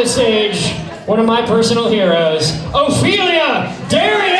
the stage one of my personal heroes, Ophelia Derriere!